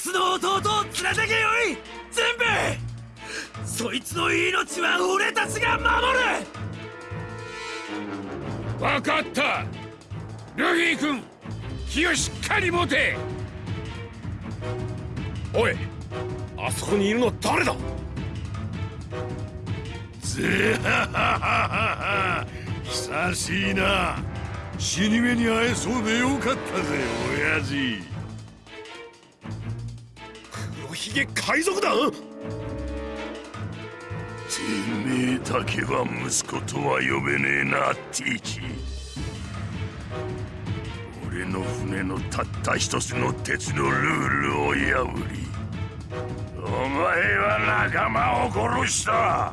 スの弟を連れてけよい！全部そいつの命は俺たちが守る！分かった！ルフィ君気をしっかり持て！おいあそこにいるの誰だ？ぜははは久しいな。死に目に会えそうでよかったぜ親父ひげ海賊だてめえだけは息子とは呼べねえなティーチ俺の船のたった一つの鉄のルールを破りお前は仲間を殺した。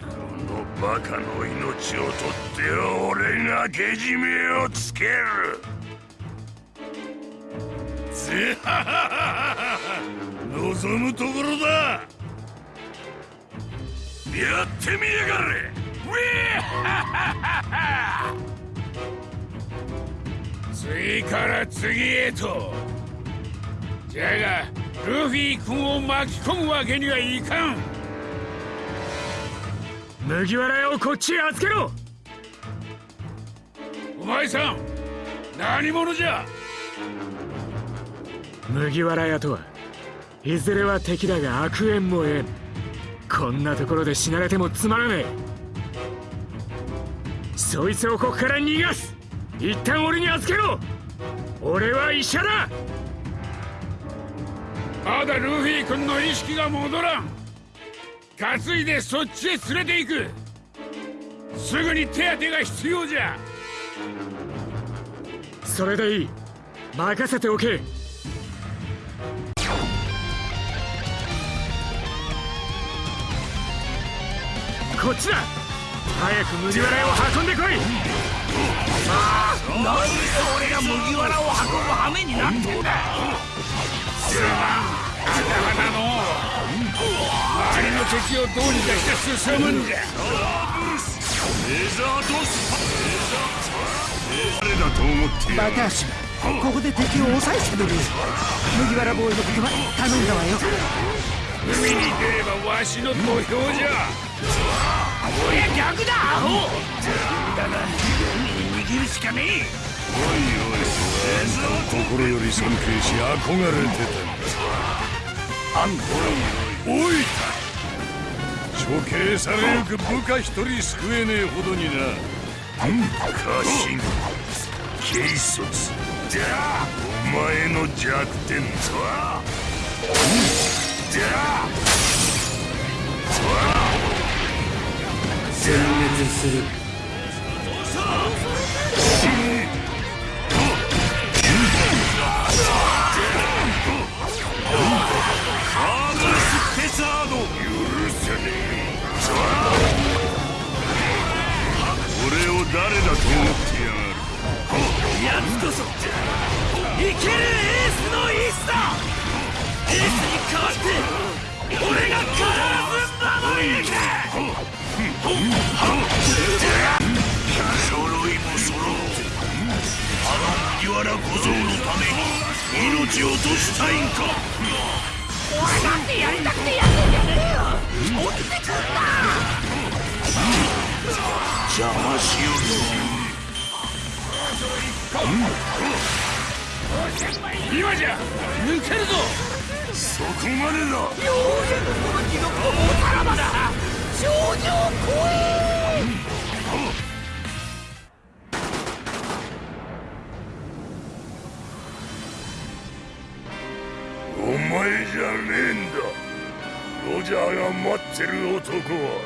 このバカの命を取って俺がけじめをつける。望むところだやってみやがれ。ウェー次から次へと。じゃがルフィ君を巻き込むわけにはいかん。麦わら屋をこっちへ預けろ。お前さん何者じゃ。麦わら屋とはいずれは敵だが悪縁もえんこんなところで死なれてもつまらねえ。そいつをここから逃がす。一旦俺に預けろ。俺は医者だ。まだルフィ君の意識が戻らん。担いでそっちへ連れて行く。すぐに手当てが必要じゃ。それでいい。任せておけ。こっちだ。早く麦わら屋を運んでこい。なんで俺が麦わらを運ぶ羽目になってんだ。頭だの。周りの敵をどうにかして進むんじゃレザードスパ誰だと思ってバカ足ここで敵を抑えてくれる。麦わらボーイのことは頼んだわよ海に出ればわしの土俵じゃ。俺は逆だアホ。だが海に逃げるしかねえ。心より尊敬し憧れてた。あんたおい処刑されゆく部下一人救えねえほどにな。家臣軽率。じゃあお前の弱点とは全滅する。に命を落としたいんか俺だってやりたくてやってんじゃねえよ落ちてくんな邪魔しよう今じゃ抜けるぞそこまでだようやくこの地獄の大さらばだ頂上ジャーが待ってる男は。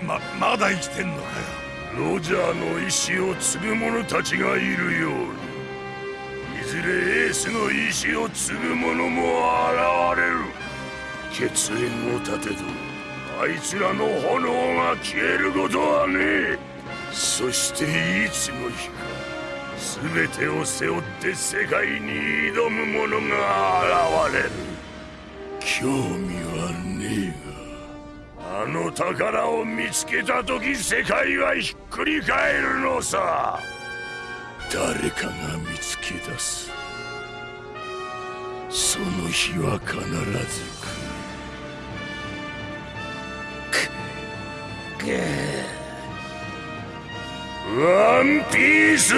ままだ生きてんのかよ。ロジャーの意志を継ぐ者たちがいるように。いずれエースの意志を継ぐ者も現れる。血縁を立てど。あいつらの炎が消えることはねえ。そしていつの日か。全てを背負って世界に挑む者が現れる。興味はねえが。あの宝を見つけた時世界はひっくり返るのさ。誰かが見つけ出す。その日は必ず来る。ワンピース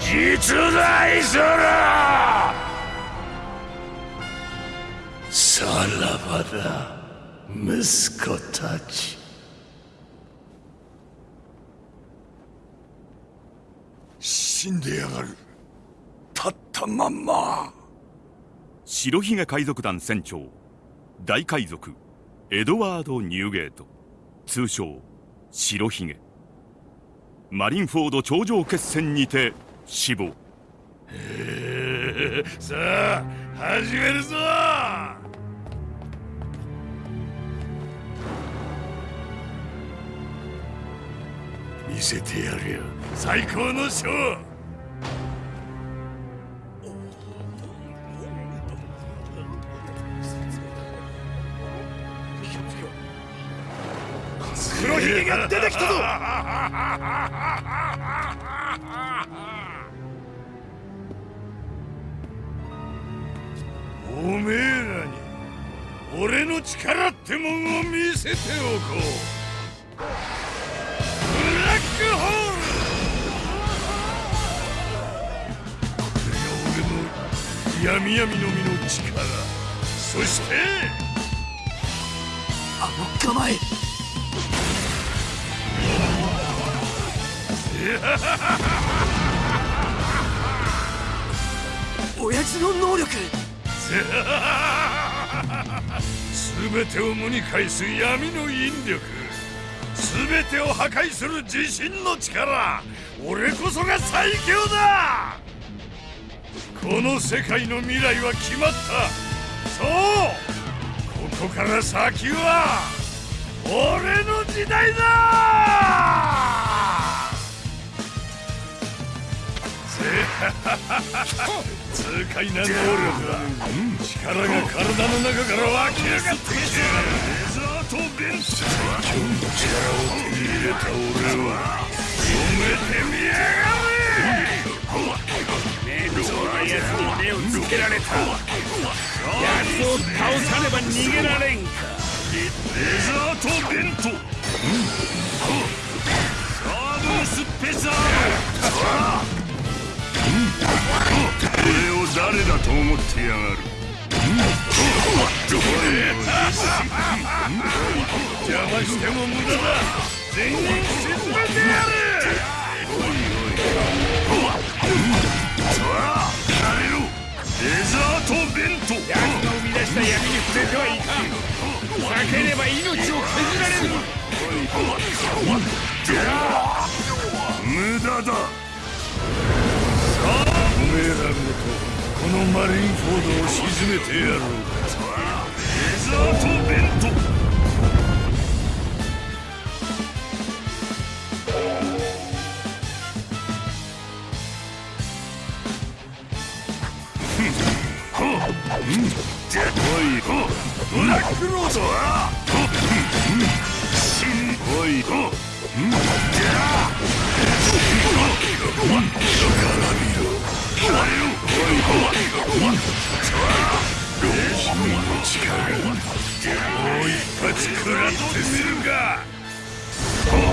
実在する。らばだ。息子たち。死んでやがる。立ったまんま。白ひげ海賊団船長。大海賊。エドワード・ニューゲート。通称白ひげ。マリンフォード頂上決戦にて死亡。さあ始めるぞ見せてやるよ。最高のショー黒ひげが出てきたぞ。おめえらに俺の力ってもんを見せておこう。闇闇の実の力。そしてあの構え 親父の能力。全てを無に返す闇の引力。全てを破壊する自信の力。俺こそが最強だこの世界の未来は決まった。そう。ここから先は俺の時代だ。痛快な能力だ力が体の中から湧き上がってきてデザートベンツ最強の力を手に入れた俺はけられた。奴を倒さねば逃げられんか。デザートベント。サーブスペシャル。俺を誰だと思ってやがる。邪魔しても無駄だ。全員沈めてやる。デザートベント奴の生み出した闇に触れてはいかん。避ければ命を削られる。無駄だ。おめえらごとこのマリンフォードを沈めてやろうもう一発食らってみるか。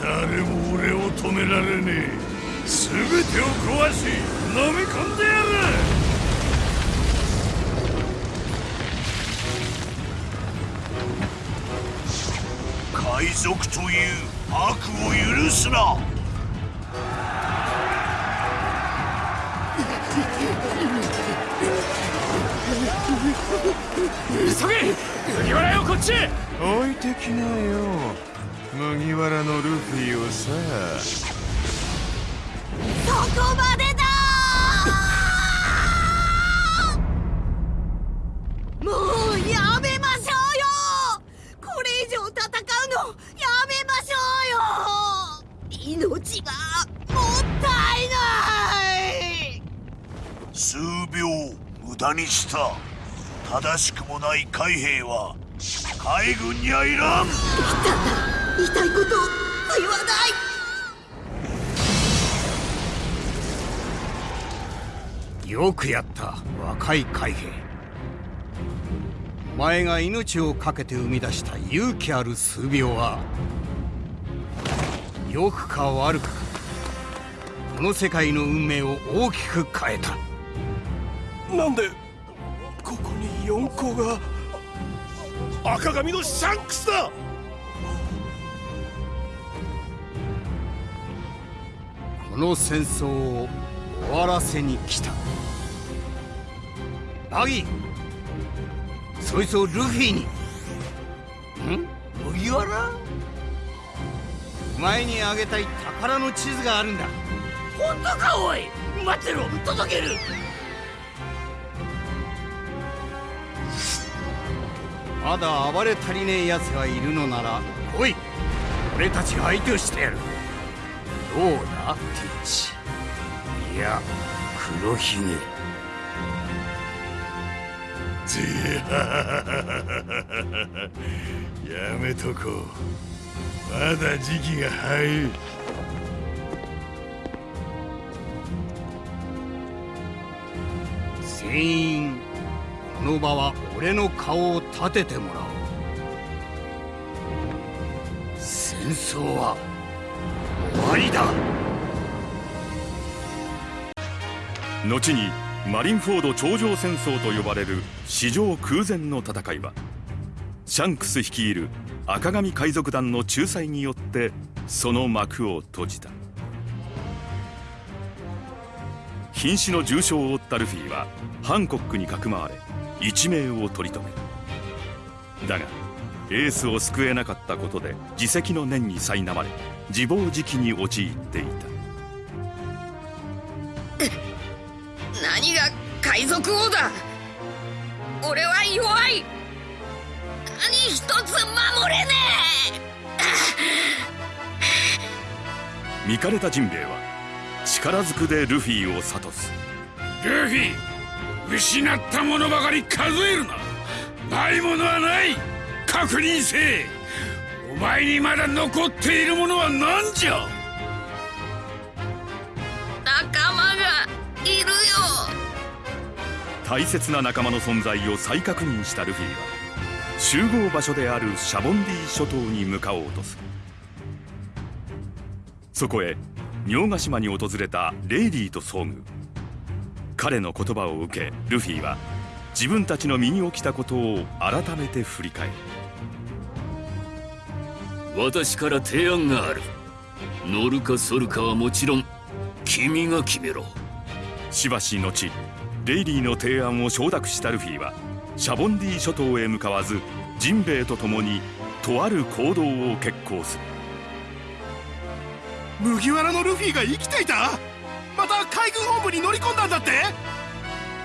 誰も俺を止められねえ全てを壊し飲み込んでやる海賊という悪を許すな。急げ！麦わらよこっち！置いてきなよ。麦わらのルフィをさ。そこまでだもうやめましょうよ！これ以上戦うのやめましょうよ！命がもったいない！数秒無駄にした正しくもない海兵は海軍にはいらん。言いたいことを言わない。よくやった若い海兵。お前が命を懸けて生み出した勇気ある数秒は良くか悪くかこの世界の運命を大きく変えた。なんで四個が赤髪のシャンクスだ。この戦争を終わらせに来た。バギーそいつをルフィに。ん？麦わらお前にあげたい宝の地図があるんだ。本当かおい。待ってろ。届ける。まだ暴れ足りねえ奴がいるのなら来い。俺たちが相手をしてやる。どうだティッチ？いや黒ひげ。やめとこう。まだ時期が早い。全員この場は俺の顔を立ててもらおう。戦争は終わりだ。後にマリンフォード頂上戦争と呼ばれる史上空前の戦いはシャンクス率いる赤髪海賊団の仲裁によってその幕を閉じた。瀕死の重傷を負ったルフィはハンコックにかくまわれ一命を取り留めだがエースを救えなかったことで自責の念に苛まれ自暴自棄に陥っていた。何が海賊王だ？俺は弱い。何一つ守れね 見かれたジンベエは力ずくでルフィを諭す。ルフィ失ったものばかり数えるなないものはない確認せえお前にまだ残っているものは何じゃ？え仲間がいるよ。大切な仲間の存在を再確認したルフィは集合場所であるシャボンディ諸島に向かおうとする。そこへ仁ヶ島に訪れたレイリーと遭遇彼の言葉を受けルフィは自分たちの身に起きたことを改めて振り返る。私から提案がある。乗るか反るかはもちろん君が決めろ。しばし後レイリーの提案を承諾したルフィはシャボンディ諸島へ向かわずジンベエと共にとある行動を決行する。麦わらのルフィが生きていた？また海軍本部に乗り込んだんだって？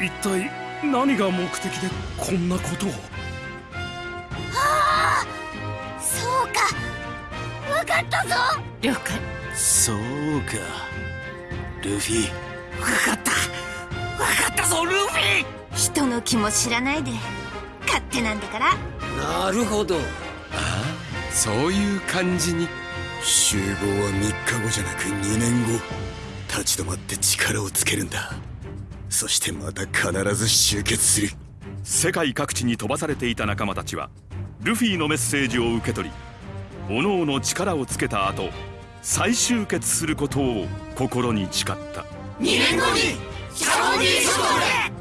一体何が目的でこんなことを？そうか。分かったぞ。了解。そうか。ルフィ。分かった。分かったぞルフィ。人の気も知らないで。勝手なんだから。なるほど。そういう感じに。集合は3日後じゃなく2年後立ち止まって力をつけるんだ。そしてまた必ず集結する。世界各地に飛ばされていた仲間たちはルフィのメッセージを受け取り各々力をつけた後再集結することを心に誓った。2年後にシャボンディ諸島で